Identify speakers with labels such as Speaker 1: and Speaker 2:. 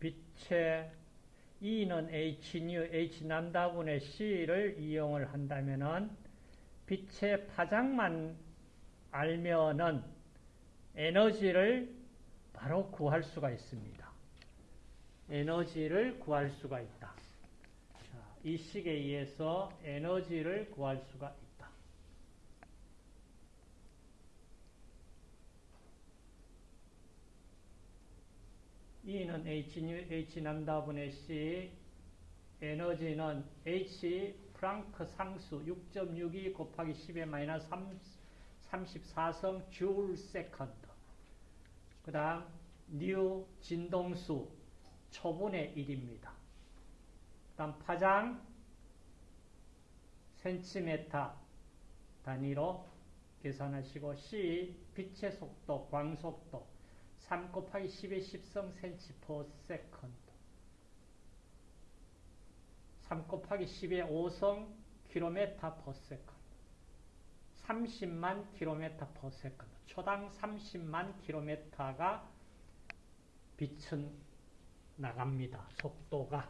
Speaker 1: 빛의 E는 h nu h 남다분의 C를 이용을 한다면은 빛의 파장만 알면은 에너지를 바로 구할 수가 있습니다. 에너지를 구할 수가 있다. 자, 이 식에 의해서 에너지를 구할 수가 있다. E는 H, H 람다분의 C, 에너지는 H 프랑크 상수 6.62 곱하기 10의 마이너스 34승 줄 second. 그 다음, 뉴 진동수 초분의 1입니다. 그 다음, 파장 센티메타 단위로 계산하시고 C 빛의 속도, 광속도 3 곱하기 10의 10승 센치 per second. 3 곱하기 10의 5승 킬로메타 per second. 30만 킬로메타 per second. 초당 30만 킬로메타가 빛은 나갑니다. 속도가